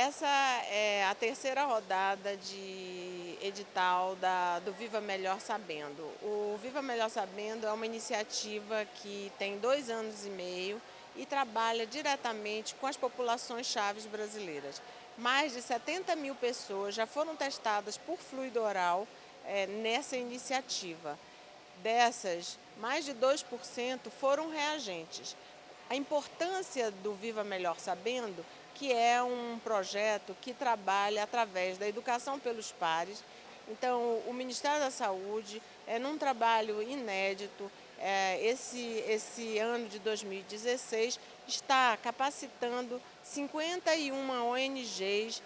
Essa é a terceira rodada de edital da, do Viva Melhor Sabendo. O Viva Melhor Sabendo é uma iniciativa que tem dois anos e meio e trabalha diretamente com as populações chaves brasileiras. Mais de 70 mil pessoas já foram testadas por fluido oral é, nessa iniciativa. Dessas, mais de 2% foram reagentes. A importância do Viva Melhor Sabendo que é um projeto que trabalha através da educação pelos pares. Então, o Ministério da Saúde, é num trabalho inédito, é, esse, esse ano de 2016, está capacitando 51 ONGs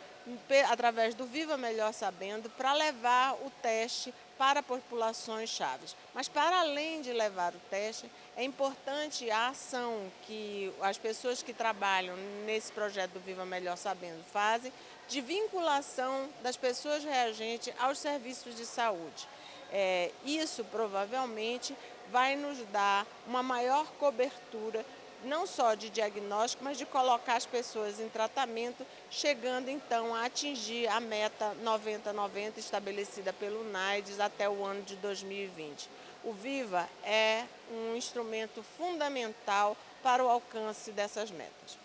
através do Viva Melhor Sabendo, para levar o teste para populações chaves. Mas para além de levar o teste, é importante a ação que as pessoas que trabalham nesse projeto do Viva Melhor Sabendo fazem, de vinculação das pessoas reagentes aos serviços de saúde. É, isso provavelmente vai nos dar uma maior cobertura não só de diagnóstico, mas de colocar as pessoas em tratamento, chegando então a atingir a meta 90-90 estabelecida pelo NAIDS até o ano de 2020. O VIVA é um instrumento fundamental para o alcance dessas metas.